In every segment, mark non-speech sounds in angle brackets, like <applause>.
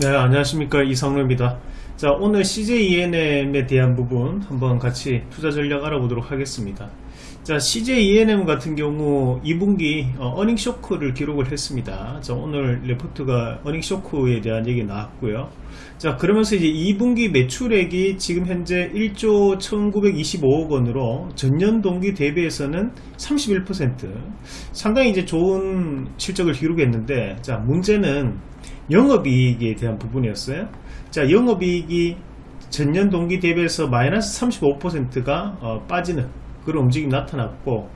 네 안녕하십니까. 이성로입니다. 자 오늘 CJENM에 대한 부분 한번 같이 투자 전략 알아보도록 하겠습니다. 자 CJENM 같은 경우 2분기 어, 어닝 쇼크를 기록을 했습니다. 자 오늘 레포트가 어닝 쇼크에 대한 얘기 나왔고요. 자 그러면서 이제 2분기 매출액이 지금 현재 1조 1925억 원으로 전년 동기 대비해서는 31% 상당히 이제 좋은 실적을 기록했는데 자 문제는 영업이익에 대한 부분이었어요. 자, 영업이익이 전년 동기 대비해서 마이너스 35%가 어, 빠지는 그런 움직임이 나타났고,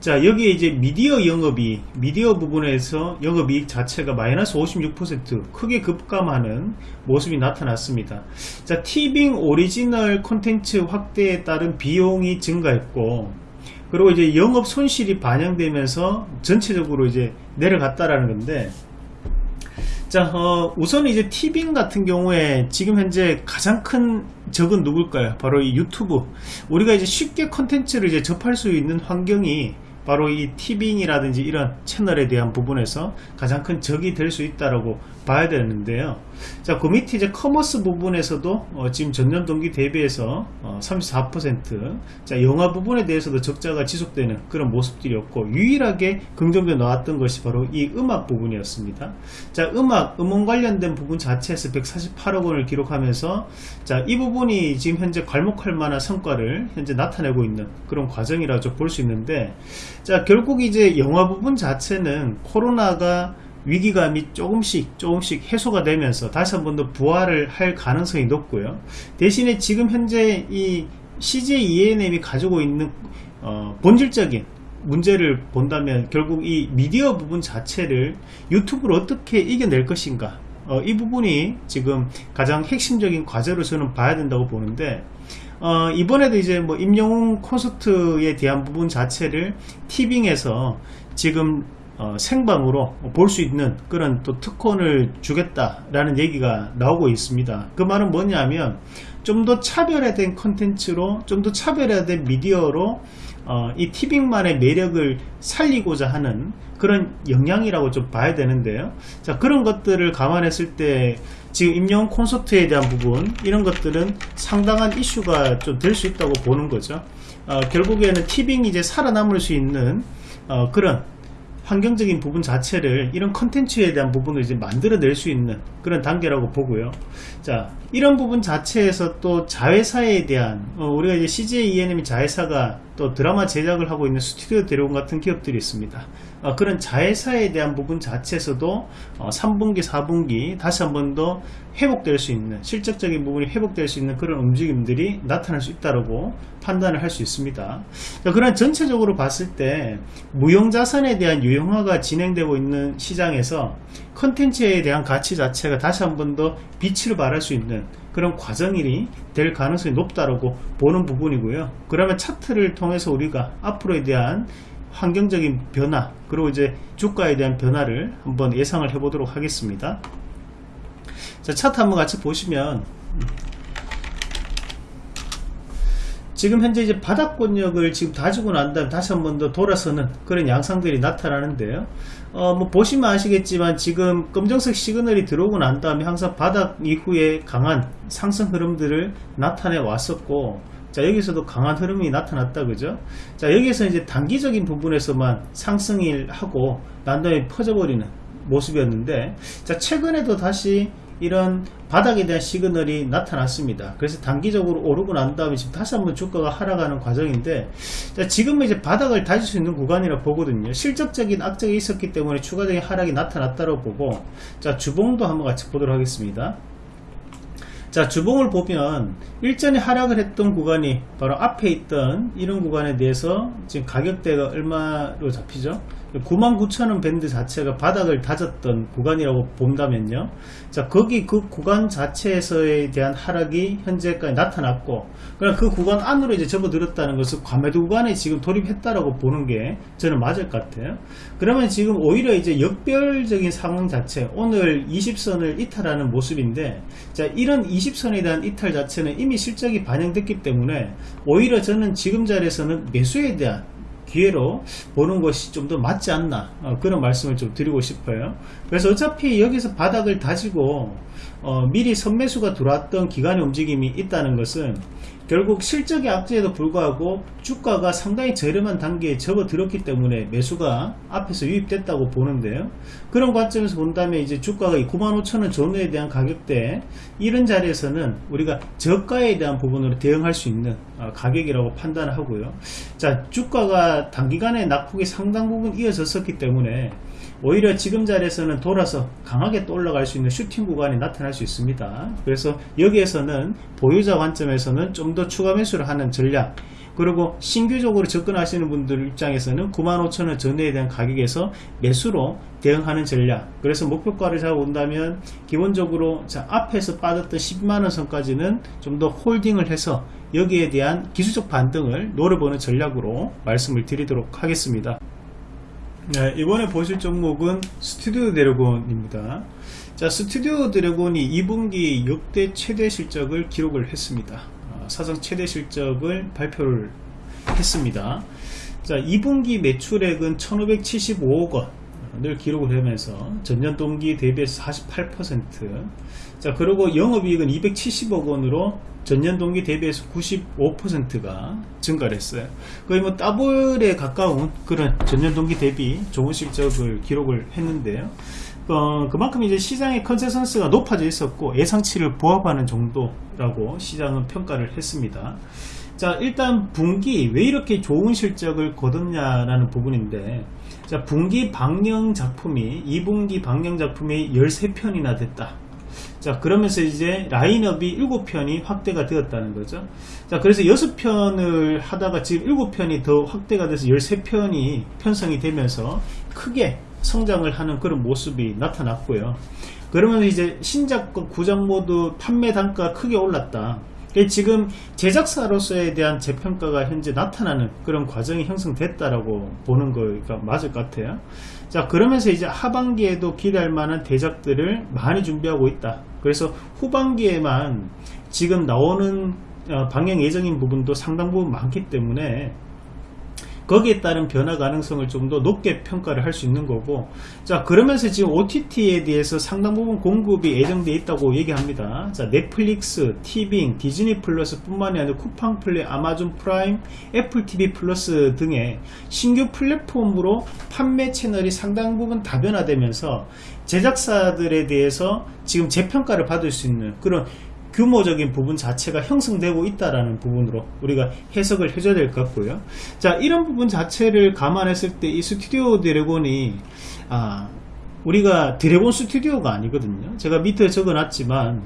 자, 여기에 이제 미디어 영업이, 미디어 부분에서 영업이익 자체가 마이너스 56% 크게 급감하는 모습이 나타났습니다. 자, 티빙 오리지널 콘텐츠 확대에 따른 비용이 증가했고, 그리고 이제 영업 손실이 반영되면서 전체적으로 이제 내려갔다라는 건데, 자, 어, 우선 이제 티빙 같은 경우에 지금 현재 가장 큰 적은 누굴까요? 바로 이 유튜브. 우리가 이제 쉽게 컨텐츠를 이제 접할 수 있는 환경이 바로 이 티빙이라든지 이런 채널에 대한 부분에서 가장 큰 적이 될 수 있다라고 봐야 되는데요. 자, 그 밑에 이제 commerce 부분에서도 어, 지금 전년 동기 대비해서 어, 34%, 자, 영화 부분에 대해서도 적자가 지속되는 그런 모습들이었고, 유일하게 긍정적 나왔던 것이 바로 이 음악 부분이었습니다. 자, 음악, 음원 관련된 부분 자체에서 148억 원을 기록하면서, 자, 이 부분이 지금 현재 괄목할 만한 성과를 현재 나타내고 있는 그런 과정이라 볼수 있는데, 자, 결국 이제 영화 부분 자체는 코로나가 위기감이 조금씩 조금씩 해소가 되면서 다시 한 번 더 부활을 할 가능성이 높고요. 대신에 지금 현재 이 CJ ENM이 가지고 있는 어, 본질적인 문제를 본다면 결국 이 미디어 부분 자체를 유튜브로 어떻게 이겨낼 것인가 어, 이 부분이 지금 가장 핵심적인 과제로 저는 봐야 된다고 보는데 어, 이번에도 이제 뭐 임영웅 콘서트에 대한 부분 자체를 티빙에서 지금 어, 생방으로 볼 수 있는 그런 또 특권을 주겠다라는 얘기가 나오고 있습니다. 그 말은 뭐냐면 좀 더 차별화된 컨텐츠로 좀 더 차별화된 미디어로 어, 이 티빙만의 매력을 살리고자 하는 그런 영향이라고 좀 봐야 되는데요. 자 그런 것들을 감안했을 때 지금 임영 콘서트에 대한 부분 이런 것들은 상당한 이슈가 좀 될 수 있다고 보는 거죠. 어, 결국에는 티빙이 이제 살아남을 수 있는 어, 그런 환경적인 부분 자체를 이런 컨텐츠에 대한 부분을 이제 만들어낼 수 있는 그런 단계라고 보고요. 자, 이런 부분 자체에서 또 자회사에 대한 어, 우리가 이제 CJ ENM이 자회사가 또 드라마 제작을 하고 있는 스튜디오 대로원 같은 기업들이 있습니다. 어, 그런 자회사에 대한 부분 자체에서도 어, 3분기, 4분기 다시 한 번 더 회복될 수 있는 실적적인 부분이 회복될 수 있는 그런 움직임들이 나타날 수 있다고 판단을 할 수 있습니다. 자, 그런 전체적으로 봤을 때 무형자산에 대한 유형화가 진행되고 있는 시장에서 컨텐츠에 대한 가치 자체가 다시 한 번 더 빛을 발할 수 있는 그런 과정이 될 가능성이 높다고 보는 부분이고요. 그러면 차트를 통해서 우리가 앞으로에 대한 환경적인 변화 그리고 이제 주가에 대한 변화를 한번 예상을 해 보도록 하겠습니다. 자 차트 한번 같이 보시면 지금 현재 이제 바닥권역을 지금 다지고 난 다음에 다시 한 번 더 돌아서는 그런 양상들이 나타나는데요. 어, 뭐 보시면 아시겠지만 지금 검정색 시그널이 들어오고 난 다음에 항상 바닥 이후에 강한 상승 흐름들을 나타내 왔었고 자 여기서도 강한 흐름이 나타났다 그죠 자 여기서 이제 단기적인 부분에서만 상승을 하고 난 다음에 퍼져버리는 모습이었는데 자 최근에도 다시 이런 바닥에 대한 시그널이 나타났습니다. 그래서 단기적으로 오르고 난 다음에 지금 다시 한번 주가가 하락하는 과정인데 지금은 이제 바닥을 다질 수 있는 구간이라 보거든요. 실적적인 악적이 있었기 때문에 추가적인 하락이 나타났다고 보고 자 주봉도 한번 같이 보도록 하겠습니다. 자 주봉을 보면 일전에 하락을 했던 구간이 바로 앞에 있던 이런 구간에 대해서 지금 가격대가 얼마로 잡히죠 99,000원 밴드 자체가 바닥을 다졌던 구간이라고 본다면요. 자 거기 그 구간 자체에서에 대한 하락이 현재까지 나타났고 그럼 그 구간 안으로 이제 접어들었다는 것은 과매도 구간에 지금 돌입했다라고 보는 게 저는 맞을 것 같아요. 그러면 지금 오히려 이제 역별적인 상황 자체 오늘 20선을 이탈하는 모습인데 자 이런 20선에 대한 이탈 자체는 이미 실적이 반영됐기 때문에 오히려 저는 지금 자리에서는 매수에 대한 기회로 보는 것이 좀 더 맞지 않나 어, 그런 말씀을 좀 드리고 싶어요. 그래서 어차피 여기서 바닥을 다지고 어, 미리 선매수가 들어왔던 기간의 움직임이 있다는 것은 결국 실적의 악재에도 불구하고 주가가 상당히 저렴한 단계에 접어들었기 때문에 매수가 앞에서 유입됐다고 보는데요. 그런 관점에서 본다면 이제 주가가 95,000원 전후에 대한 가격대 이런 자리에서는 우리가 저가에 대한 부분으로 대응할 수 있는 어, 가격이라고 판단하고요. 자, 주가가 단기간에 낙폭이 상당 부분 이어졌었기 때문에 오히려 지금 자리에서는 돌아서 강하게 또 올라갈 수 있는 슈팅 구간이 나타날 수 있습니다. 그래서 여기에서는 보유자 관점에서는 좀 더 추가 매수를 하는 전략 그리고 신규적으로 접근하시는 분들 입장에서는 95,000원 전후에 대한 가격에서 매수로 대응하는 전략 그래서 목표가를 잡아본다면 기본적으로 자 앞에서 빠졌던 10만원 선까지는 좀 더 holding을 해서 여기에 대한 기술적 반등을 노려보는 전략으로 말씀을 드리도록 하겠습니다 네, 이번에 보실 종목은 스튜디오 드래곤입니다. 자, 스튜디오 드래곤이 2분기 역대 최대 실적을 기록을 했습니다. 어, 사상 최대 실적을 발표를 했습니다. 자, 2분기 매출액은 1575억 원 을 기록을 하면서 전년 동기 대비해서 48%. 자, 그리고 영업이익은 270억 원으로 전년 동기 대비해서 95%가 증가를 했어요. 거의 뭐 더블에 가까운 그런 전년 동기 대비 좋은 실적을 기록을 했는데요. 어, 그만큼 이제 시장의 컨센서스가 높아져 있었고 예상치를 부합하는 정도라고 시장은 평가를 했습니다. 자 일단 분기 왜 이렇게 좋은 실적을 거뒀냐라는 부분인데 자 분기 방영 작품이 2분기 방영 작품이 13편이나 됐다. 자 그러면서 이제 라인업이 7편이 확대가 되었다는 거죠. 자 그래서 6편을 하다가 지금 7편이 더 확대가 돼서 13편이 편성이 되면서 크게 성장을 하는 그런 모습이 나타났고요. 그러면 이제 신작과 구작 모두 판매 단가 크게 올랐다 지금 제작사로서에 대한 재평가가 현재 나타나는 그런 과정이 형성됐다라고 보는 거가 맞을 것 같아요. 자 그러면서 이제 하반기에도 기대할 만한 대작들을 많이 준비하고 있다. 그래서 후반기에만 지금 나오는 어, 방영 예정인 부분도 상당 부분 많기 때문에 거기에 따른 변화 가능성을 좀 더 높게 평가를 할 수 있는 거고 자 그러면서 지금 OTT에 대해서 상당 부분 공급이 예정되어 있다고 얘기합니다. 자 넷플릭스, 티빙, 디즈니 플러스 뿐만이 아니라 쿠팡 플레이, 아마존 프라임, 애플 TV 플러스 등의 신규 플랫폼으로 판매 채널이 상당 부분 다변화되면서 제작사들에 대해서 지금 재평가를 받을 수 있는 그런 규모적인 부분 자체가 형성되고 있다라는 부분으로 우리가 해석을 해줘야 될 것 같고요. 자, 이런 부분 자체를 감안했을 때 이 스튜디오 드래곤이 아, 우리가 드래곤 스튜디오가 아니거든요. 제가 밑에 적어놨지만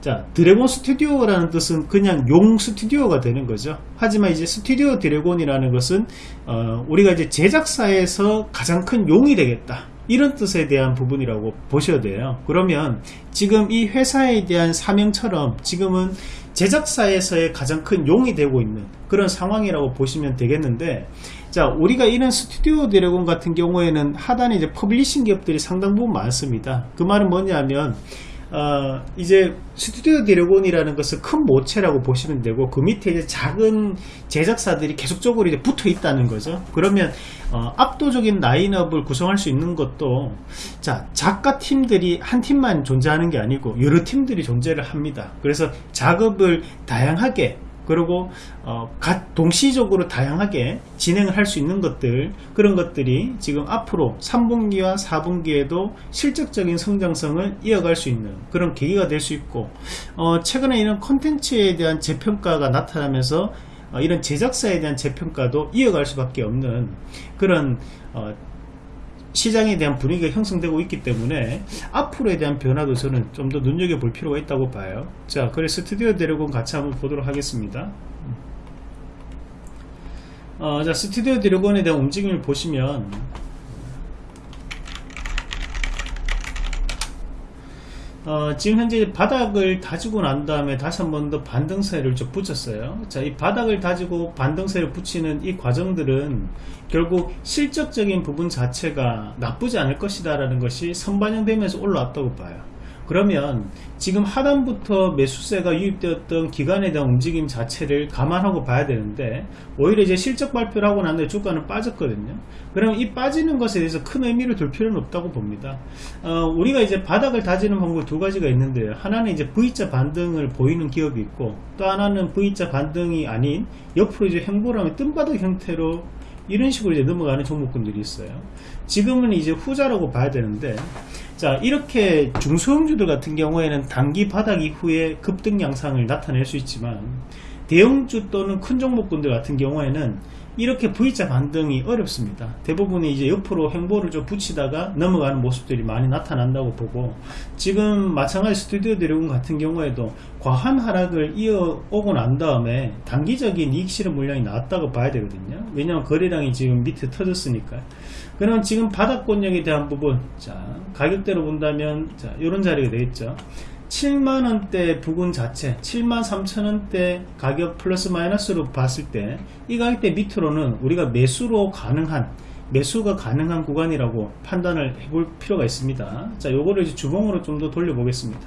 자 드래곤 스튜디오라는 뜻은 그냥 용 스튜디오가 되는 거죠. 하지만 이제 스튜디오 드래곤이라는 것은 어, 우리가 이제 제작사에서 가장 큰 용이 되겠다. 이런 뜻에 대한 부분이라고 보셔야 돼요. 그러면 지금 이 회사에 대한 사명처럼 지금은 제작사에서의 가장 큰 용이 되고 있는 그런 상황이라고 보시면 되겠는데 자 우리가 이런 스튜디오 드래곤 같은 경우에는 하단에 이제 publishing 기업들이 상당 부분 많습니다. 그 말은 뭐냐면 어, 이제 스튜디오 드래곤이라는 것은 큰 모체라고 보시면 되고 그 밑에 이제 작은 제작사들이 계속적으로 이제 붙어 있다는 거죠. 그러면 어, 압도적인 라인업을 구성할 수 있는 것도 자 작가 팀들이 한 팀만 존재하는 게 아니고 여러 팀들이 존재를 합니다. 그래서 작업을 다양하게 그리고 어, 동시적으로 다양하게 진행을 할 수 있는 것들 그런 것들이 지금 앞으로 3분기와 4분기에도 실적적인 성장성을 이어갈 수 있는 그런 계기가 될 수 있고 어, 최근에 이런 컨텐츠에 대한 재평가가 나타나면서 어, 이런 제작사에 대한 재평가도 이어갈 수밖에 없는 그런 어, 시장에 대한 분위기가 형성되고 있기 때문에 앞으로에 대한 변화도 저는 좀 더 눈여겨볼 필요가 있다고 봐요. 자 그래 스튜디오 드래곤 같이 한번 보도록 하겠습니다. 어, 자 스튜디오 드래곤에 대한 움직임을 보시면 어, 지금 현재 바닥을 다지고 난 다음에 다시 한 번 더 반등세를 좀 붙였어요. 자, 이 바닥을 다지고 반등세를 붙이는 이 과정들은 결국 실적적인 부분 자체가 나쁘지 않을 것이다 라는 것이 선반영되면서 올라왔다고 봐요. 그러면 지금 하단부터 매수세가 유입되었던 기간에 대한 움직임 자체를 감안하고 봐야 되는데 오히려 이제 실적 발표를 하고 난 뒤에 주가는 빠졌거든요. 그럼 이 빠지는 것에 대해서 큰 의미를 둘 필요는 없다고 봅니다. 어, 우리가 이제 바닥을 다지는 방법 두 가지가 있는데요. 하나는 이제 V자 반등을 보이는 기업이 있고 또 하나는 V자 반등이 아닌 옆으로 이제 횡보라면 뜬바닥 형태로 이런 식으로 이제 넘어가는 종목군들이 있어요. 지금은 이제 후자라고 봐야 되는데, 자, 이렇게 중소형주들 같은 경우에는 단기 바닥 이후에 급등 양상을 나타낼 수 있지만, 대형주 또는 큰 종목군들 같은 경우에는 이렇게 V자 반등이 어렵습니다. 대부분이 이제 옆으로 횡보를 좀 붙이다가 넘어가는 모습들이 많이 나타난다고 보고 지금 마찬가지 스튜디오 드래곤 같은 경우에도 과한 하락을 이어오고 난 다음에 단기적인 이익 실현 물량이 나왔다고 봐야 되거든요. 왜냐하면 거래량이 지금 밑에 터졌으니까. 그럼 지금 바닥권역에 대한 부분, 자 가격대로 본다면 자 이런 자리가 되겠죠. 7만원대 부근 자체 7만 3천원대 가격 플러스 마이너스로 봤을 때 이 가격대 밑으로는 우리가 매수로 가능한 매수가 가능한 구간이라고 판단을 해볼 필요가 있습니다 자 요거를 이제 주봉으로 좀 더 돌려 보겠습니다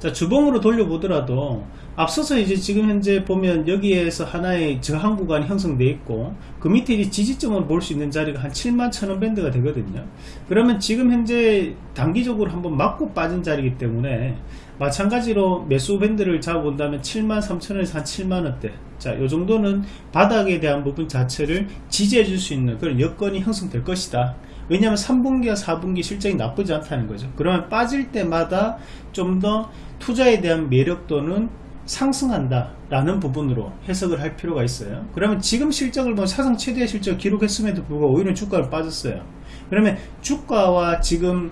자 주봉으로 돌려 보더라도 앞서서 이제 지금 현재 보면 여기에서 하나의 저항 구간이 형성되어 있고 그 밑에 이제 지지점을 볼 수 있는 자리가 한 7만 천원 밴드가 되거든요 그러면 지금 현재 단기적으로 한번 맞고 빠진 자리이기 때문에 마찬가지로 매수 밴드를 잡아본다면 7만 3천원에서 한 7만원대 자, 요 정도는 바닥에 대한 부분 자체를 지지해 줄 수 있는 그런 여건이 형성될 것이다. 왜냐하면 3분기와 4분기 실적이 나쁘지 않다는 거죠. 그러면 빠질 때마다 좀 더 투자에 대한 매력도는 상승한다 라는 부분으로 해석을 할 필요가 있어요. 그러면 지금 실적을 뭐 사상 최대 실적 기록했음에도 불구하고 오히려 주가를 빠졌어요. 그러면 주가와 지금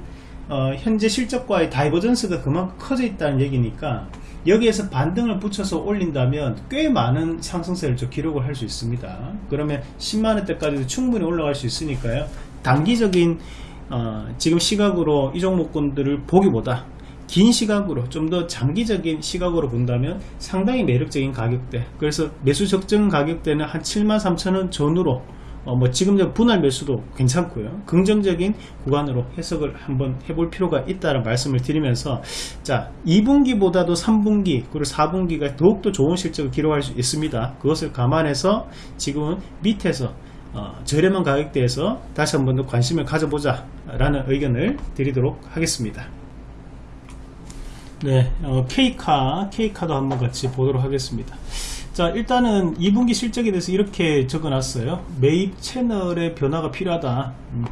어, 현재 실적과의 divergence가 그만큼 커져 있다는 얘기니까 여기에서 반등을 붙여서 올린다면 꽤 많은 상승세를 좀 기록을 할 수 있습니다. 그러면 10만원대까지도 충분히 올라갈 수 있으니까요. 단기적인 어, 지금 시각으로 이 종목군들을 보기보다 긴 시각으로 좀 더 장기적인 시각으로 본다면 상당히 매력적인 가격대. 그래서 매수 적정 가격대는 한 7만 3천원 전후로 어, 뭐 지금 분할 매수도 괜찮고요. 긍정적인 구간으로 해석을 한번 해볼 필요가 있다는 말씀을 드리면서 자 2분기보다도 3분기 그리고 4분기가 더욱더 좋은 실적을 기록할 수 있습니다. 그것을 감안해서 지금은 밑에서 어, 저렴한 가격대에서 다시 한 번 더 관심을 가져보자 라는 의견을 드리도록 하겠습니다 네, 어, K카, K카도 한번 같이 보도록 하겠습니다. 자, 일단은 2분기 실적에 대해서 이렇게 적어 놨어요. 매입 채널의 변화가 필요하다. 음.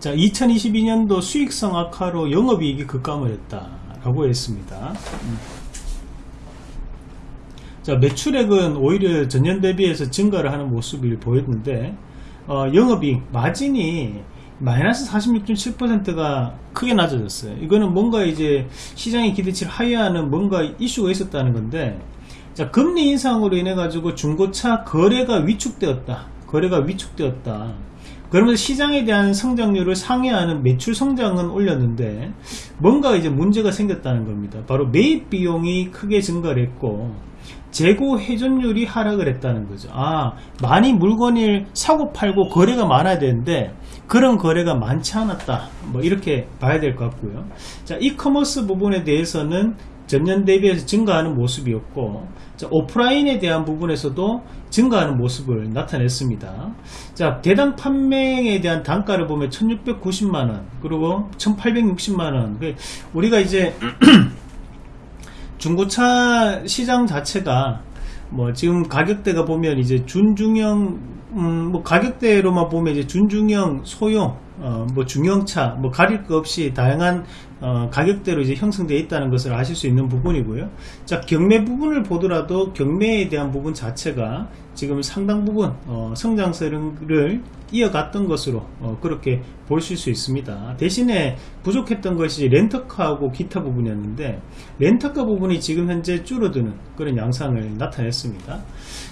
자, 2022년도 수익성 악화로 영업이익이 급감을 했다. 라고 했습니다. 음. 자, 매출액은 오히려 전년 대비해서 증가를 하는 모습을 보였는데, 어, 영업이익, 마진이 마이너스 46.7%가 크게 낮아졌어요. 이거는 뭔가 이제 시장의 기대치를 하회하는 뭔가 이슈가 있었다는 건데, 자, 금리 인상으로 인해 가지고 중고차 거래가 위축되었다. 거래가 위축되었다. 그러면서 시장에 대한 성장률을 상회하는 매출 성장은 올렸는데 뭔가 이제 문제가 생겼다는 겁니다. 바로 매입 비용이 크게 증가를 했고 재고 회전율이 하락을 했다는 거죠. 아, 많이 물건을 사고 팔고 거래가 많아야 되는데 그런 거래가 많지 않았다. 뭐 이렇게 봐야 될 것 같고요. 자, 이커머스 부분에 대해서는 전년 대비해서 증가하는 모습이었고 자, 오프라인에 대한 부분에서도 증가하는 모습을 나타냈습니다. 자, 대당 판매에 대한 단가를 보면 1690만원 그리고 1860만원 그 우리가 이제 <clears throat> 중고차 시장 자체가 뭐 지금 가격대가 보면 이제 준중형 음, 뭐 가격대로만 보면 이제 준중형, 소형, 어, 뭐 중형차, 뭐 가릴 것 없이 다양한 어, 가격대로 이제 형성되어 있다는 것을 아실 수 있는 부분이고요. 자, 경매 부분을 보더라도 경매에 대한 부분 자체가 지금 상당 부분 어, 성장세를 이어갔던 것으로 어, 그렇게 보실 수 있습니다. 대신에 부족했던 것이 렌터카하고 기타 부분이었는데 렌터카 부분이 지금 현재 줄어드는 그런 양상을 나타냈습니다.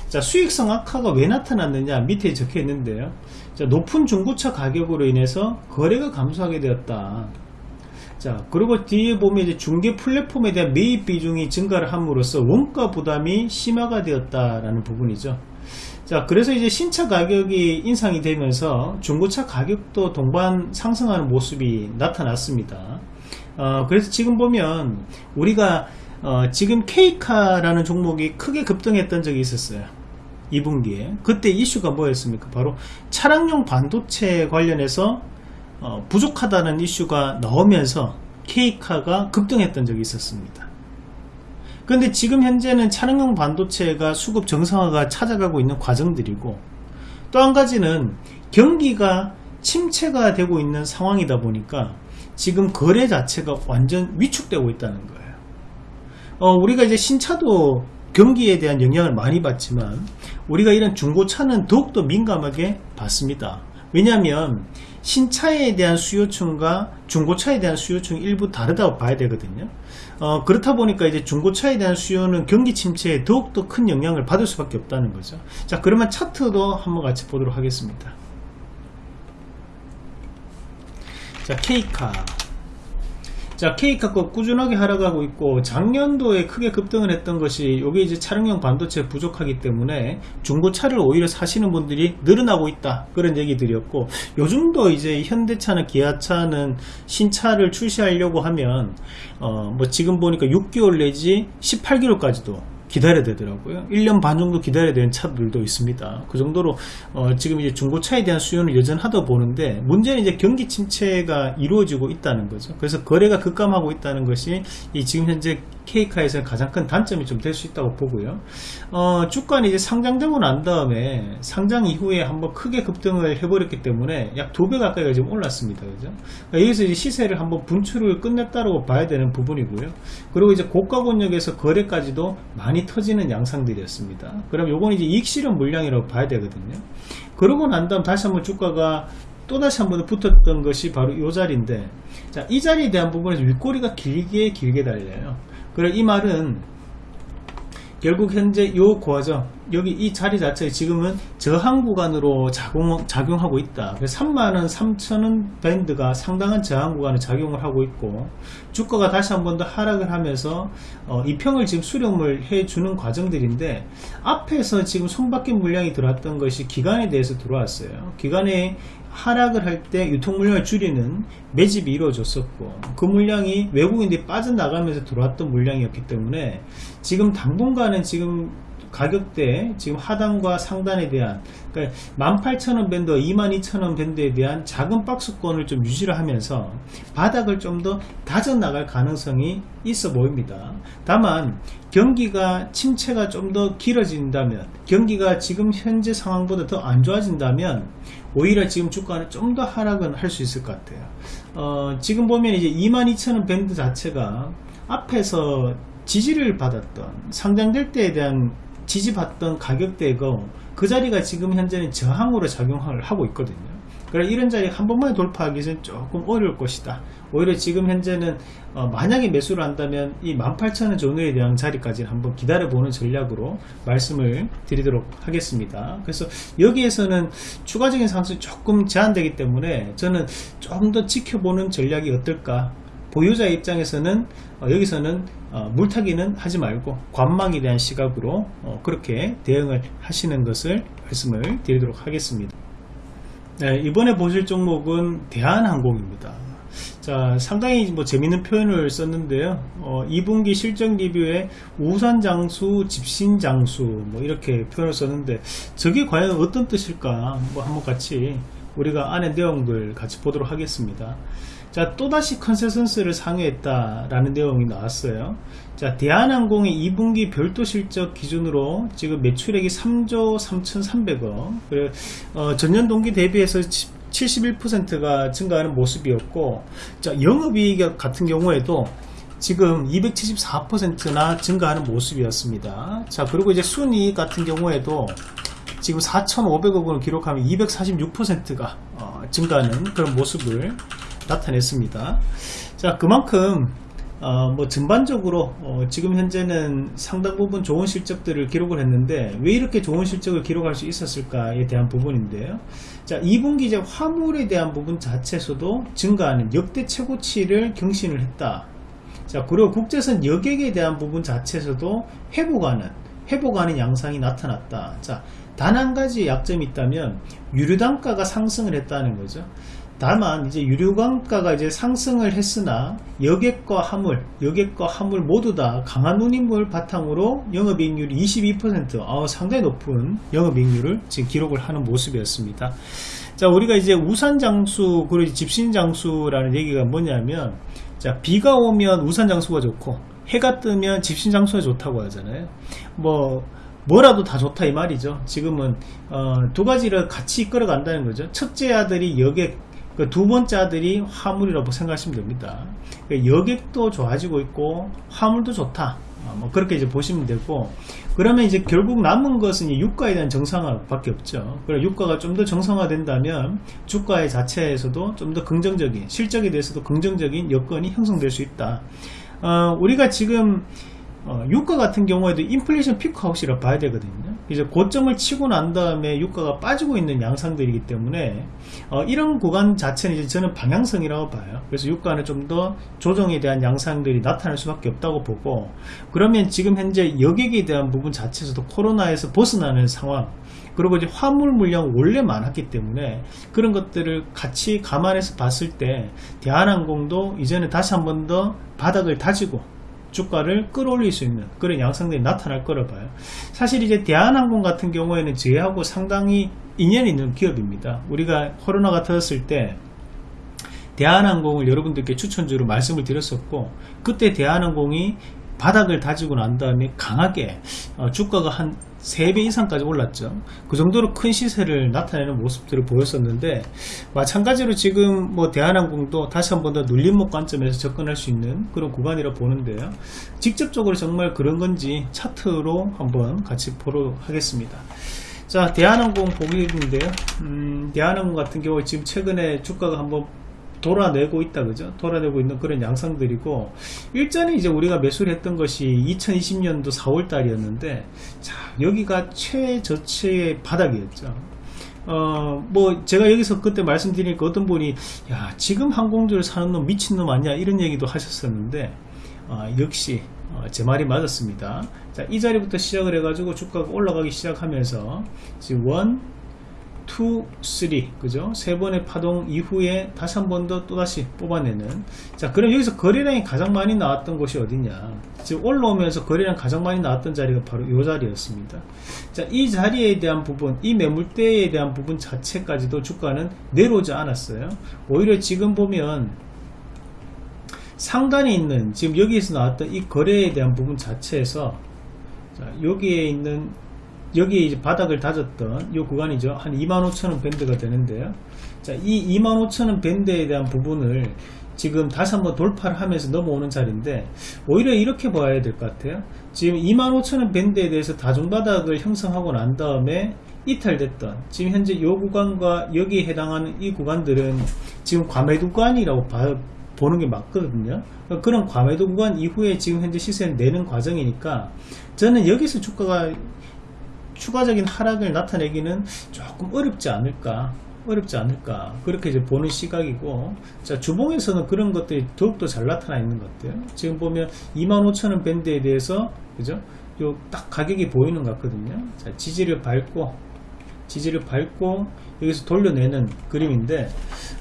자 수익성 악화가 왜 나타났느냐 밑에 적혀 있는데요. 자, 높은 중고차 가격으로 인해서 거래가 감소하게 되었다. 자 그리고 뒤에 보면 이제 중개 플랫폼에 대한 매입 비중이 증가를 함으로써 원가 부담이 심화가 되었다라는 부분이죠. 자 그래서 이제 신차 가격이 인상이 되면서 중고차 가격도 동반 상승하는 모습이 나타났습니다 어, 그래서 지금 보면 우리가 어, 지금 K카라는 종목이 크게 급등했던 적이 있었어요. 2분기에 그때 이슈가 뭐였습니까? 바로 차량용 반도체 관련해서 어, 부족하다는 이슈가 나오면서 K카가 급등했던 적이 있었습니다. 그런데 지금 현재는 차량용 반도체가 수급 정상화가 찾아가고 있는 과정들이고 또 한 가지는 경기가 침체가 되고 있는 상황이다 보니까 지금 거래 자체가 완전 위축되고 있다는 거예요. 어, 우리가 이제 신차도 경기에 대한 영향을 많이 받지만 우리가 이런 중고차는 더욱더 민감하게 받습니다. 왜냐하면 신차에 대한 수요층과 중고차에 대한 수요층이 일부 다르다고 봐야 되거든요. 어, 그렇다 보니까 이제 중고차에 대한 수요는 경기 침체에 더욱더 큰 영향을 받을 수밖에 없다는 거죠. 자, 그러면 차트도 한번 같이 보도록 하겠습니다. 자, K카. 자, K카가 꾸준하게 하락하고 있고 작년도에 크게 급등을 했던 것이 여기 이제 차량용 반도체 부족하기 때문에 중고차를 오히려 사시는 분들이 늘어나고 있다. 그런 얘기들이었고 요즘도 이제 현대차나 기아차는 신차를 출시하려고 하면 어, 뭐 지금 보니까 6개월 내지 18개월까지도 기다려야 되더라고요. 1년 반 정도 기다려야 되는 차들도 있습니다. 그 정도로 어, 지금 이제 중고차에 대한 수요는 여전하다 보는데 문제는 이제 경기 침체가 이루어지고 있다는 거죠. 그래서 거래가 급감하고 있다는 것이 이 지금 현재 K카에서는 가장 큰 단점이 좀 될 수 있다고 보고요. 어, 주가는 이제 상장되고 난 다음에 상장 이후에 한번 크게 급등을 해버렸기 때문에 약 두 배 가까이가 지금 올랐습니다. 그죠? 그러니까 여기서 이제 시세를 한번 분출을 끝냈다고 봐야 되는 부분이고요. 그리고 이제 고가 권역에서 거래까지도 많이 터지는 양상들이었습니다. 그럼 요건 이제 이익 실현 물량이라고 봐야 되거든요. 그러고 난 다음 다시 한번 주가가 또다시 한번 붙었던 것이 바로 이 자리인데 자, 이 자리에 대한 부분에서 윗꼬리가 길게 길게 달려요. 그래 이 말은 결국 현재 요 과정 여기 이 자리 자체 지금은 저항 구간으로 작용, 작용하고 있다. 그래서 3만원, 3천원 밴드가 상당한 저항 구간을 작용을 하고 있고 주가가 다시 한 번 더 하락을 하면서 어, 이 평을 지금 수렴을 해주는 과정들인데 앞에서 지금 손바뀐 물량이 들어왔던 것이 기간에 대해서 들어왔어요. 기간에 하락을 할 때 유통 물량을 줄이는 매집이 이루어졌었고 그 물량이 외국인들이 빠져나가면서 들어왔던 물량이었기 때문에 지금 당분간은 지금 가격대 지금 하단과 상단에 대한 그러니까 18,000원 밴드 22,000원 밴드에 대한 작은 박스권을 좀 유지를 하면서 바닥을 좀 더 다져 나갈 가능성이 있어 보입니다. 다만 경기가 침체가 좀 더 길어진다면 경기가 지금 현재 상황보다 더 안 좋아진다면 오히려 지금 주가는 좀 더 하락은 할 수 있을 것 같아요. 어, 지금 보면 이제 22,000원 밴드 자체가 앞에서 지지를 받았던 상장될 때에 대한 지지받던 가격대고 그 자리가 지금 현재는 저항으로 작용을 하고 있거든요. 그래 이런 자리 한 번만에 돌파하기 는 조금 어려울 것이다. 오히려 지금 현재는 어 만약에 매수를 한다면 이 18,000원 전후에 대한 자리까지 한번 기다려보는 전략으로 말씀을 드리도록 하겠습니다. 그래서 여기에서는 추가적인 상승이 조금 제한되기 때문에 저는 조금 더 지켜보는 전략이 어떨까 보유자 입장에서는 어, 여기서는 어, 물타기는 하지 말고 관망에 대한 시각으로 어, 그렇게 대응을 하시는 것을 말씀을 드리도록 하겠습니다. 네, 이번에 보실 종목은 대한항공입니다. 자 상당히 뭐 재밌는 표현을 썼는데요. 어, 2분기 실적 리뷰에 우산 장수 짚신 장수 뭐 이렇게 표현을 썼는데 저게 과연 어떤 뜻일까? 뭐 한번 같이 우리가 안에 내용들 같이 보도록 하겠습니다. 자 또다시 컨센서스를 상회했다 라는 내용이 나왔어요. 자 대한항공의 2분기 별도 실적 기준으로 지금 매출액이 3조 3,300억. 그리고 어, 전년 동기 대비해서 71%가 증가하는 모습이었고 자 영업이익 같은 경우에도 지금 274%나 증가하는 모습이었습니다. 자 그리고 이제 순이익 같은 경우에도 지금 4,500억 원을 기록하면 246%가 어, 증가하는 그런 모습을 나타냈습니다. 자 그만큼 어, 뭐 전반적으로 어, 지금 현재는 상당 부분 좋은 실적들을 기록을 했는데 왜 이렇게 좋은 실적을 기록할 수 있었을까에 대한 부분인데요. 자 2분기 이제 화물에 대한 부분 자체에서도 증가하는 역대 최고치를 경신을 했다. 자 그리고 국제선 여객에 대한 부분 자체에서도 회복하는 회복하는 양상이 나타났다. 자 단 한 가지 약점이 있다면 유류 단가가 상승을 했다는 거죠. 다만 이제 유류광가가 이제 상승을 했으나 여객과 화물, 여객과 화물 모두 다 강한 운임을 바탕으로 영업이익률이 22% 어, 상당히 높은 영업이익률을 지금 기록을 하는 모습이었습니다. 자, 우리가 이제 우산 장수 그리고 집신 장수라는 얘기가 뭐냐면 자, 비가 오면 우산 장수가 좋고 해가 뜨면 집신 장수가 좋다고 하잖아요. 뭐 뭐라도 다 좋다 이 말이죠. 지금은 어, 두 가지를 같이 이끌어 간다는 거죠. 첫째 아들이 여객 그 두 번째 아들이 화물이라고 생각하시면 됩니다. 그 여객도 좋아지고 있고 화물도 좋다. 어, 뭐 그렇게 이제 보시면 되고 그러면 이제 결국 남은 것은 유가에 대한 정상화 밖에 없죠. 그럼 유가가 좀 더 정상화 된다면 주가의 자체에서도 좀 더 긍정적인 실적에 대해서도 긍정적인 여건이 형성될 수 있다. 어, 우리가 지금 어, 유가 같은 경우에도 인플레이션 피크 아웃이라 봐야 되거든요. 이제 고점을 치고 난 다음에 유가가 빠지고 있는 양상들이기 때문에 어, 이런 구간 자체는 이제 저는 방향성이라고 봐요. 그래서 유가는 좀 더 조정에 대한 양상들이 나타날 수밖에 없다고 보고 그러면 지금 현재 여객에 대한 부분 자체에서도 코로나에서 벗어나는 상황 그리고 이제 화물 물량 원래 많았기 때문에 그런 것들을 같이 감안해서 봤을 때 대한항공도 이제는 다시 한 번 더 바닥을 다지고 주가를 끌어올릴 수 있는 그런 양상들이 나타날 거라 봐요. 사실 이제 대한항공 같은 경우에는 저희하고 상당히 인연이 있는 기업입니다. 우리가 코로나가 터졌을 때 대한항공을 여러분들께 추천주로 말씀을 드렸었고 그때 대한항공이 바닥을 다지고 난 다음에 강하게 어, 주가가 한 3배 이상까지 올랐죠. 그 정도로 큰 시세를 나타내는 모습들을 보였었는데 마찬가지로 지금 뭐 대한항공도 다시 한 번 더 눌림목 관점에서 접근할 수 있는 그런 구간이라 보는데요. 직접적으로 정말 그런 건지 차트로 한번 같이 보도록 하겠습니다. 자 대한항공 보기인데요. 음, 대한항공 같은 경우 지금 최근에 주가가 한번 돌아내고 있다 그죠? 돌아내고 있는 그런 양상들이고 일전에 이제 우리가 매수를 했던 것이 2020년도 4월 달이었는데 자 여기가 최저치의 바닥이었죠. 어 뭐 제가 여기서 그때 말씀드리니까 어떤 분이 야 지금 항공주를 사는 놈 미친놈 아니야? 이런 얘기도 하셨었는데 어, 역시 어, 제 말이 맞았습니다. 자 이 자리부터 시작을 해 가지고 주가가 올라가기 시작하면서 지금 원 2, 3 그죠? 세 번의 파동 이후에 다시 한 번 더 또다시 뽑아내는. 자 그럼 여기서 거래량이 가장 많이 나왔던 곳이 어디냐? 지금 올라오면서 거래량 가장 많이 나왔던 자리가 바로 이 자리였습니다. 자이 자리에 대한 부분 이 매물대에 대한 부분 자체까지도 주가는 내려오지 않았어요. 오히려 지금 보면 상단에 있는 지금 여기에서 나왔던 이 거래에 대한 부분 자체에서 자 여기에 있는 여기에 이제 바닥을 다졌던 이 구간이죠. 한 25,000원 밴드가 되는데요. 자, 이 25,000원 밴드에 대한 부분을 지금 다시 한번 돌파를 하면서 넘어오는 자리인데 오히려 이렇게 봐야 될 것 같아요. 지금 25,000원 밴드에 대해서 다중바닥을 형성하고 난 다음에 이탈됐던 지금 현재 이 구간과 여기에 해당하는 이 구간들은 지금 과매도 구간이라고 봐, 보는 게 맞거든요. 그런 과매도 구간 이후에 지금 현재 시세를 내는 과정이니까 저는 여기서 주가가 추가적인 하락을 나타내기는 조금 어렵지 않을까 어렵지 않을까. 그렇게 이제 보는 시각이고 자 주봉에서는 그런 것들이 더욱더 잘 나타나 있는 것 같아요. 지금 보면 25,000원 밴드에 대해서 그죠? 요 딱 가격이 보이는 것 같거든요. 자 지지를 밟고 지지를 밟고 여기서 돌려내는 그림인데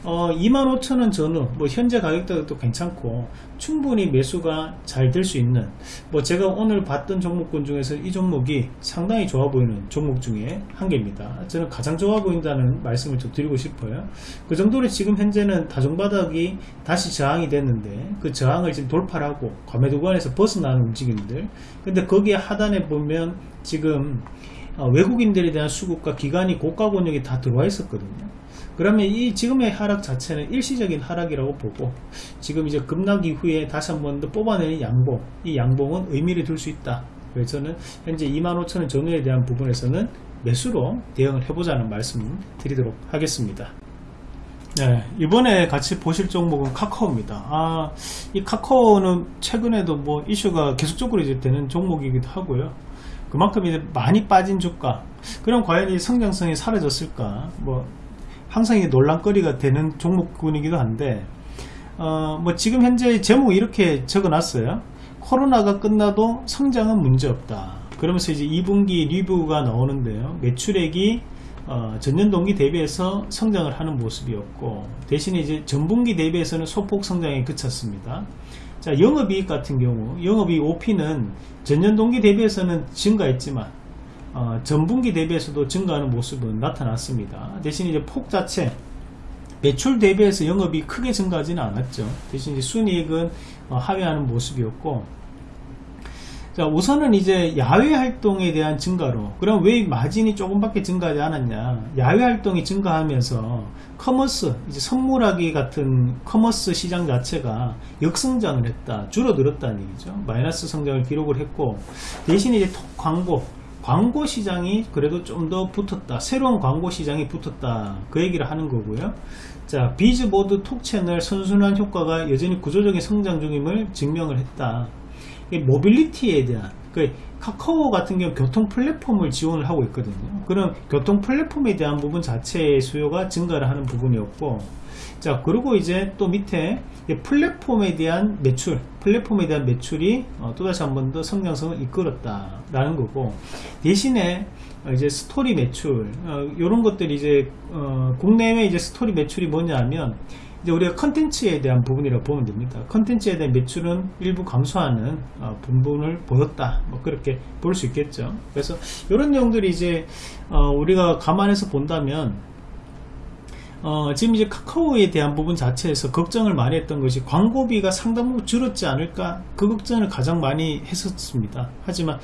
어, 25,000원 전후 뭐 현재 가격대도 괜찮고 충분히 매수가 잘 될 수 있는 뭐 제가 오늘 봤던 종목군 중에서 이 종목이 상당히 좋아 보이는 종목 중에 한 개입니다. 저는 가장 좋아 보인다는 말씀을 좀 드리고 싶어요. 그 정도로 지금 현재는 다중바닥이 다시 저항이 됐는데 그 저항을 지금 돌파하고 과매도 구간에서 벗어나는 움직임들. 근데 거기에 하단에 보면 지금 어, 외국인들에 대한 수급과 기관이 고가 권역이 다 들어와 있었거든요. 그러면 이 지금의 하락 자체는 일시적인 하락이라고 보고 지금 이제 급락 이후에 다시 한 번 더 뽑아내는 양봉 이 양봉은 의미를 둘 수 있다. 그래서 저는 현재 25,000원 전후에 대한 부분에서는 매수로 대응을 해보자는 말씀 드리도록 하겠습니다. 네, 이번에 같이 보실 종목은 카카오입니다. 아, 이 카카오는 최근에도 뭐 이슈가 계속적으로 이제 되는 종목이기도 하고요. 그만큼 이제 많이 빠진 주가. 그럼 과연 이 성장성이 사라졌을까? 뭐 항상 이 논란거리가 되는 종목군이기도 한데 어 뭐 지금 현재 제목 이렇게 적어 놨어요. 코로나가 끝나도 성장은 문제없다. 그러면서 이제 2분기 리뷰가 나오는데요. 매출액이 어, 전년 동기 대비해서 성장을 하는 모습이었고 대신에 이제 전분기 대비해서는 소폭 성장에 그쳤습니다. 자 영업이익 같은 경우 영업이익 OP는 전년 동기 대비해서는 증가했지만 어, 전분기 대비해서도 증가하는 모습은 나타났습니다. 대신 이제 폭 자체 매출 대비해서 영업이 크게 증가하지는 않았죠. 대신 이제 순이익은 어, 하회하는 모습이었고 자 우선은 이제 야외 활동에 대한 증가로. 그럼 왜 마진이 조금밖에 증가하지 않았냐? 야외 활동이 증가하면서 commerce 이제 선물하기 같은 commerce 시장 자체가 역성장을 했다 줄어들었다는 얘기죠. 마이너스 성장을 기록을 했고 대신 이제 톡 광고. 광고 시장이 그래도 좀 더 붙었다. 새로운 광고 시장이 붙었다. 그 얘기를 하는 거고요. 자 비즈보드 톡 채널 선순환 효과가 여전히 구조적인 성장 중임을 증명을 했다 모빌리티에 대한 그 카카오 같은 경우 교통 플랫폼을 지원을 하고 있거든요. 그럼 교통 플랫폼에 대한 부분 자체의 수요가 증가를 하는 부분이었고 자 그리고 이제 또 밑에 플랫폼에 대한 매출 플랫폼에 대한 매출이 어, 또다시 한 번 더 성장성을 이끌었다 라는 거고 대신에 어, 이제 스토리 매출 이런 어, 것들이 이제 어, 국내외 이제 스토리 매출이 뭐냐면 이제 우리가 컨텐츠에 대한 부분이라고 보면 됩니다. 컨텐츠에 대한 매출은 일부 감소하는 어, 부분을 보였다. 뭐 그렇게 볼 수 있겠죠. 그래서 이런 내용들이 이제 어, 우리가 감안해서 본다면 어, 지금 이제 카카오에 대한 부분 자체에서 걱정을 많이 했던 것이 광고비가 상당 부분 줄었지 않을까 그 걱정을 가장 많이 했었습니다. 하지만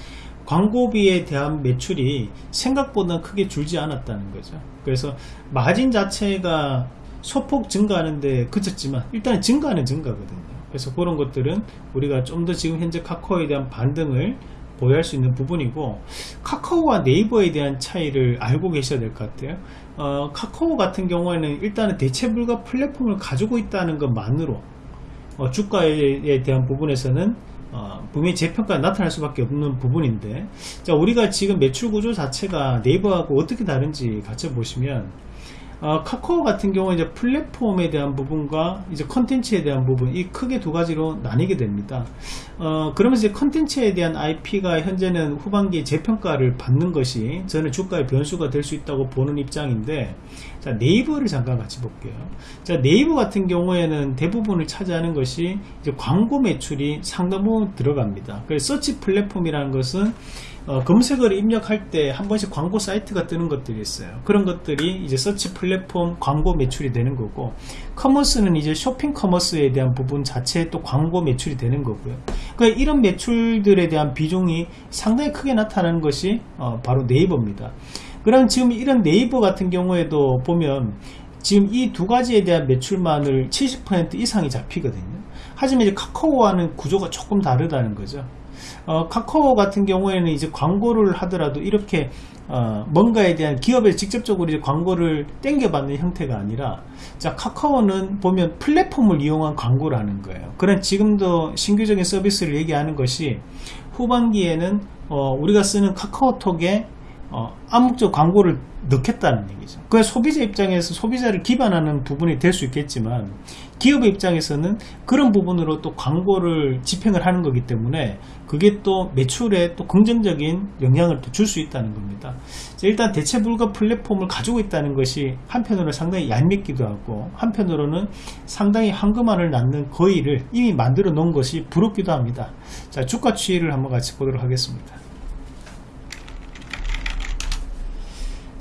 광고비에 대한 매출이 생각보다 크게 줄지 않았다는 거죠. 그래서 마진 자체가 소폭 증가하는데 그쳤지만 일단 증가는 증가거든요. 그래서 그런 것들은 우리가 좀 더 지금 현재 카카오에 대한 반등을 보유할 수 있는 부분이고 카카오와 네이버에 대한 차이를 알고 계셔야 될 것 같아요. 어, 카카오 같은 경우에는 일단은 대체 불가 플랫폼을 가지고 있다는 것만으로 어, 주가에 대한 부분에서는 어, 분명히 재평가가 나타날 수밖에 없는 부분인데 자 우리가 지금 매출 구조 자체가 네이버하고 어떻게 다른지 같이 보시면 어, 카카오 같은 경우는 이제 플랫폼에 대한 부분과 이제 컨텐츠에 대한 부분 이 크게 두 가지로 나뉘게 됩니다. 어, 그러면서 이제 컨텐츠에 대한 IP가 현재는 후반기에 재평가를 받는 것이 저는 주가의 변수가 될 수 있다고 보는 입장인데 자 네이버를 잠깐 같이 볼게요. 자 네이버 같은 경우에는 대부분을 차지하는 것이 이제 광고 매출이 상당 부분 들어갑니다. 그래서 서치 플랫폼이라는 것은 어, 검색어를 입력할 때 한 번씩 광고 사이트가 뜨는 것들이 있어요. 그런 것들이 이제 서치 플랫폼 광고 매출이 되는 거고 commerce는 이제 쇼핑 commerce에 대한 부분 자체에 또 광고 매출이 되는 거고요. 그러니까 이런 매출들에 대한 비중이 상당히 크게 나타나는 것이 어, 바로 네이버입니다. 그럼 지금 이런 네이버 같은 경우에도 보면 지금 이 두 가지에 대한 매출만을 70% 이상이 잡히거든요. 하지만 이제 카카오와는 구조가 조금 다르다는 거죠. 어, 카카오 같은 경우에는 이제 광고를 하더라도 이렇게 어, 뭔가에 대한 기업에 직접적으로 이제 광고를 땡겨받는 형태가 아니라 자 카카오는 보면 플랫폼을 이용한 광고를 하는 거예요 그런 지금도 신규적인 서비스를 얘기하는 것이 후반기에는 어, 우리가 쓰는 카카오톡에 어, 암묵적 광고를 넣겠다는 얘기죠. 그 소비자 입장에서 소비자를 기반하는 부분이 될 수 있겠지만 기업의 입장에서는 그런 부분으로 또 광고를 집행을 하는 거기 때문에 그게 또 매출에 또 긍정적인 영향을 또 줄 수 있다는 겁니다. 일단 대체 불가 플랫폼을 가지고 있다는 것이 한편으로는 상당히 얄밉기도 하고 한편으로는 상당히 황금알을 낳는 거의를 이미 만들어 놓은 것이 부럽기도 합니다. 자 주가 추이를 한번 같이 보도록 하겠습니다.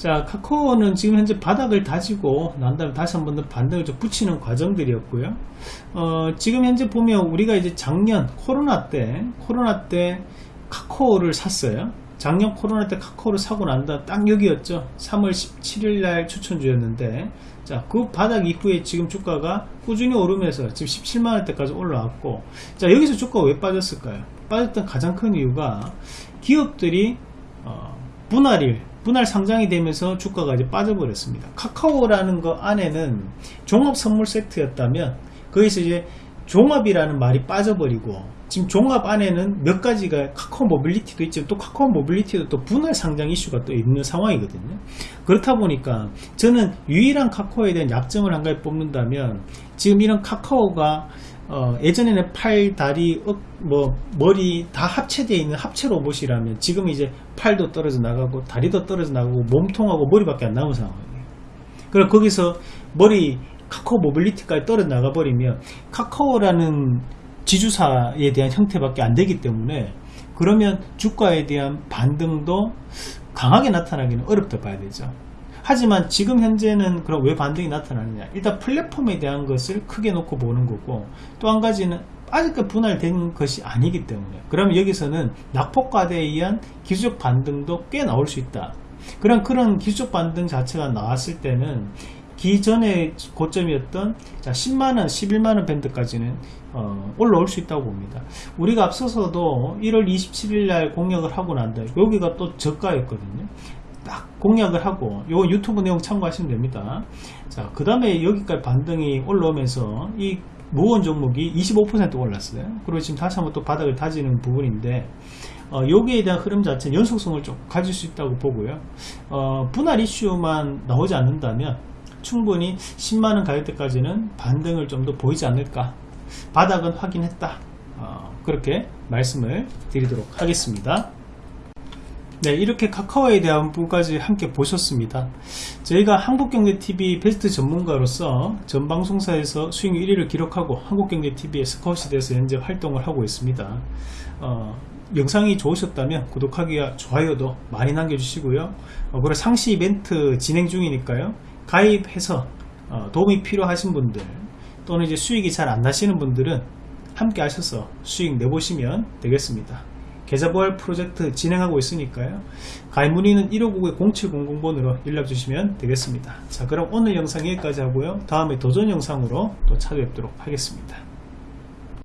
자 카카오는 지금 현재 바닥을 다지고 난 다음에 다시 한 번 더 반등을 좀 붙이는 과정들이었고요. 어, 지금 현재 보면 우리가 이제 작년 코로나 때 코로나 때 카카오를 샀어요. 작년 코로나 때 카카오를 사고 난다 딱 여기였죠. 3월 17일 날 추천주였는데 자 그 바닥 이후에 지금 주가가 꾸준히 오르면서 지금 17만원대까지 올라왔고 자 여기서 주가가 왜 빠졌을까요? 빠졌던 가장 큰 이유가 기업들이 어, 분할일 분할 상장이 되면서 주가가 이제 빠져버렸습니다. 카카오라는 거 안에는 종합 선물 세트였다면 거기서 이제 종합이라는 말이 빠져버리고 지금 종합 안에는 몇 가지가 카카오 모빌리티도 있지만 또 카카오 모빌리티도 또 분할 상장 이슈가 또 있는 상황이거든요. 그렇다 보니까 저는 유일한 카카오에 대한 약점을 한 가지 뽑는다면 지금 이런 카카오가 어, 예전에는 팔, 다리, 어, 뭐 머리 다 합체되어 있는 합체 로봇이라면 지금 이제 팔도 떨어져 나가고 다리도 떨어져 나가고 몸통하고 머리밖에 안 남은 상황이에요. 그럼 거기서 머리 카카오 모빌리티까지 떨어져 나가 버리면 카카오라는 지주사에 대한 형태밖에 안 되기 때문에 그러면 주가에 대한 반등도 강하게 나타나기는 어렵다 봐야 되죠. 하지만 지금 현재는 그럼 왜 반등이 나타나느냐. 일단 플랫폼에 대한 것을 크게 놓고 보는 거고 또 한 가지는 아직까지 분할된 것이 아니기 때문에. 그러면 여기서는 낙폭과대에 의한 기술적 반등도 꽤 나올 수 있다. 그런 그런 기술적 반등 자체가 나왔을 때는 기존의 고점이었던 자 10만원 11만원 밴드까지는 어, 올라올 수 있다고 봅니다. 우리가 앞서서도 1월 27일 날 공략을 하고 난다 여기가 또 저가였거든요 딱 공략을 하고 요 유튜브 내용 참고하시면 됩니다. 자 그 다음에 여기까지 반등이 올라오면서 이 무원 종목이 25% 올랐어요. 그리고 지금 다시 한번 또 바닥을 다지는 부분인데 어, 여기에 대한 흐름 자체는 연속성을 좀 가질 수 있다고 보고요. 어, 분할 이슈만 나오지 않는다면 충분히 10만원 가격대까지는 반등을 좀 더 보이지 않을까. 바닥은 확인했다. 어, 그렇게 말씀을 드리도록 하겠습니다 네, 이렇게 카카오에 대한 부분까지 함께 보셨습니다. 저희가 한국경제TV 베스트 전문가로서 전 방송사에서 수익률 1위를 기록하고 한국경제TV의 스카웃이 돼서 현재 활동을 하고 있습니다. 어, 영상이 좋으셨다면 구독하기와 좋아요도 많이 남겨주시고요. 어, 그리고 상시 이벤트 진행 중이니까요. 가입해서 어, 도움이 필요하신 분들 또는 이제 수익이 잘 안 나시는 분들은 함께 하셔서 수익 내보시면 되겠습니다. 계좌보활 프로젝트 진행하고 있으니까요. 가입 문의는 1599-0700번으로 연락 주시면 되겠습니다. 자 그럼 오늘 영상 여기까지 하고요. 다음에 도전 영상으로 또 찾아뵙도록 하겠습니다.